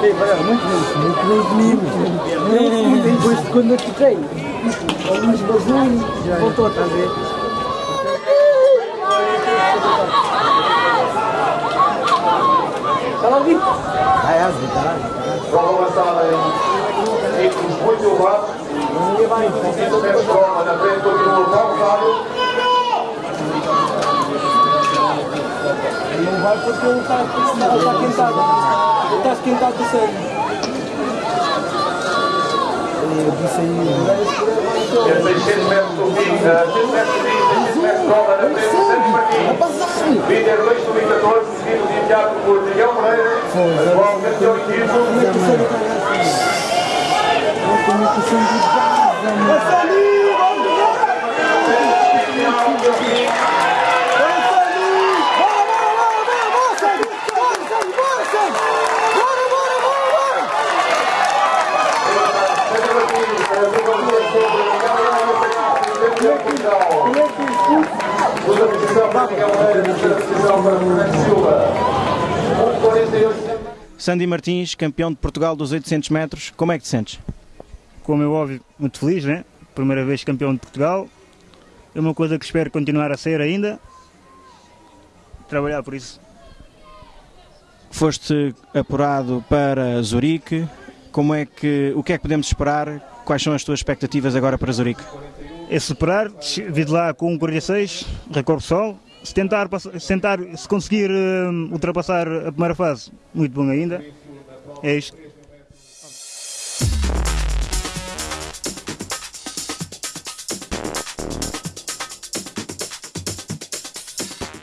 Muito bem, muito. Eu, depois, quando eu toquei, alguns vazou voltou, a ver? Está lá ouvindo? Ah, é, está Prova avançada em ritmos muito elevados. Esse pé vai porque ele está, está, está esquentado de sangue. Eu disse aí. É 600 metros do fim, 600 metros do fim, 600 metros de prova na frente de Santos Martins. Líder 2 2014, seguido de imediato por Miguel Moreira, atual campeão equipo. Segunda posição para Miguel Moreira, terceira posição para Fernando Sandy Martins, campeão de Portugal dos 800 metros, como é que te sentes? como é óbvio, muito feliz, né? Primeira vez campeão de Portugal. É uma coisa que espero continuar a ser ainda. Trabalhar por isso. Foste apurado para Zurique, como é que, o que é que podemos esperar? Quais são as tuas expectativas agora para Zurique? É superar, vir lá com um 46, recorde sol. Se tentar, se tentar, se conseguir hum, ultrapassar a primeira fase, muito bom ainda. É isto.